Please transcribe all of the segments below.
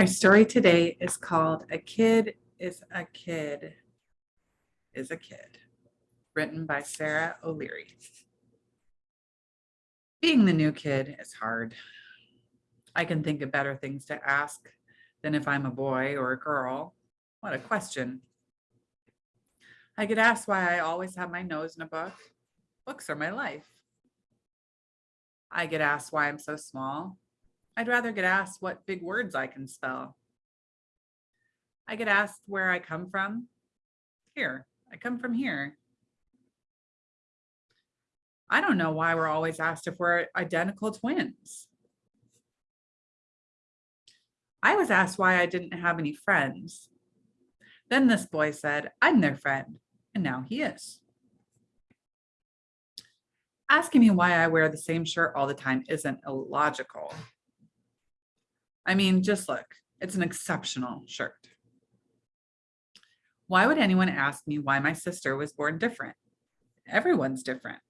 Our story today is called A Kid is a Kid is a Kid, written by Sara O'Leary. Being the new kid is hard. I can think of better things to ask than if I'm a boy or a girl. What a question. I get asked why I always have my nose in a book. Books are my life. I get asked why I'm so small. I'd rather get asked what big words I can spell. I get asked where I come from. Here, I come from here. I don't know why we're always asked if we're identical twins. I was asked why I didn't have any friends. Then this boy said, I'm their friend, and now he is. Asking me why I wear the same shirt all the time isn't illogical. I mean, just look, it's an exceptional shirt. Why would anyone ask me why my sister was born different? Everyone's different.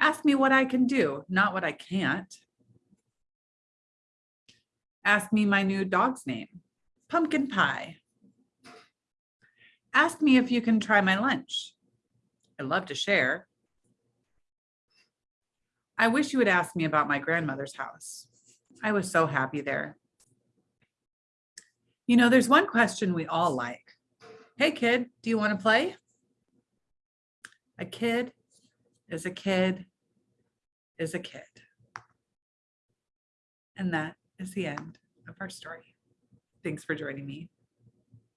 Ask me what I can do, not what I can't. Ask me my new dog's name, Pumpkin Pie. Ask me if you can try my lunch. I love to share. I wish you would ask me about my grandmother's house. I was so happy there. You know, there's one question we all like. Hey kid, do you want to play? A kid is a kid is a kid. And that is the end of our story. Thanks for joining me.